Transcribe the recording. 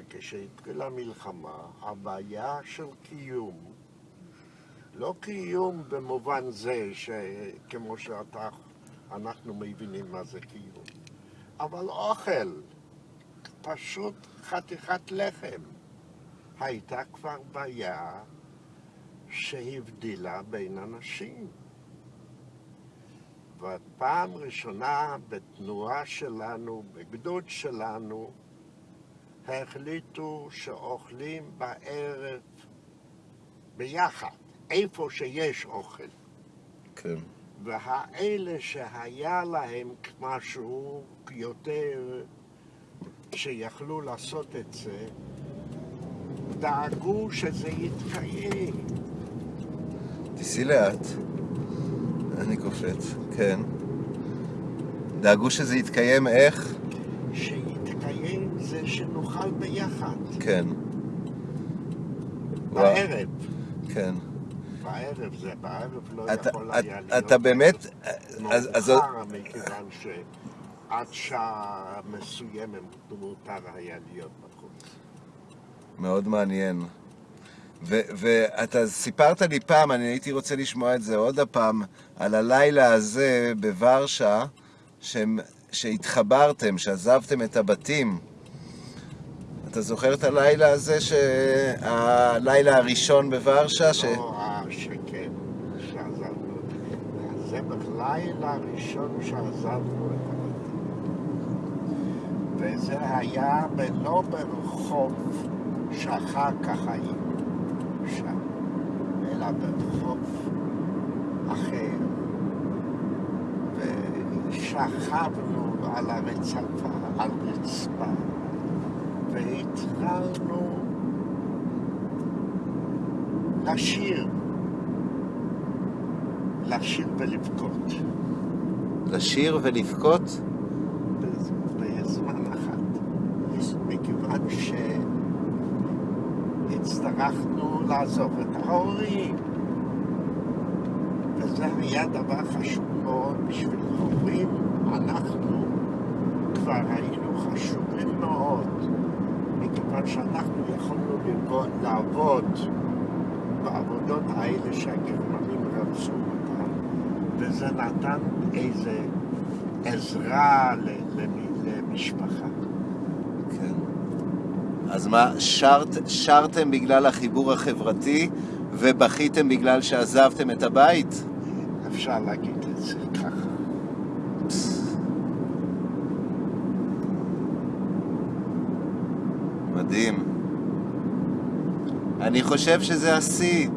וכשהתחילה המלחמה, הבעיה של קיום, לא קיום במובן זה שכמו שאנחנו מבינים מה זה קיום, אבל אוכל, פשוט חתיכת לחם, הייתה כבר בעיה שהבדילה בין אנשים. ופעם ראשונה בתנועה שלנו, בגדוד שלנו, החליטו שאוכלים בערב ביחד, איפה שיש אוכל. כן. והאלה שהיה להם משהו יותר שיכלו לעשות את זה, דאגו שזה יתקיים. תיסעי לאט. אני קופץ, כן. דאגו שזה יתקיים איך? שיתקיים זה שנאכל ביחד. כן. בערב. כן. בערב זה, בערב לא אתה, יכול היה להיות... אתה באמת... אז, אז, מאוחר, מכיוון שעד שעה מסוימת מותר היה להיות בחוץ. מאוד מעניין. ו- ואתה סיפרת לי פעם, אני הייתי רוצה לשמוע את זה עוד הפעם, על הלילה הזה בוורשה, שהם, שהתחברתם, שעזבתם את הבתים. אתה זוכר את הלילה הזה, ש... הלילה הראשון בוורשה? ש... לא, אה, שכן, שעזבנו. זה בלילה הראשון שעזבנו את הבתים. וזה היה לא ברחוב שאחר כך היינו שם, אלא ברחוב אחר. ושכבנו על הרצפה, על רצפה, והתחלנו לשיר, לשיר ולבכות. לשיר ולבכות? בזמן אחד. מכיוון שהצטרכנו לעזוב את ההורים. וזה היה דבר חשוב מאוד בשביל ההורים. אנחנו כבר היינו מכיוון שאנחנו יכולנו לעבוד בעבודות האלה שהגרמנים רצו אותן, וזה נתן איזה עזרה למשפחה. כן. אז מה, שרת, שרתם בגלל החיבור החברתי ובכיתם בגלל שעזבתם את הבית? אפשר להגיד את זה ככה. מדהים. אני חושב שזה השיא.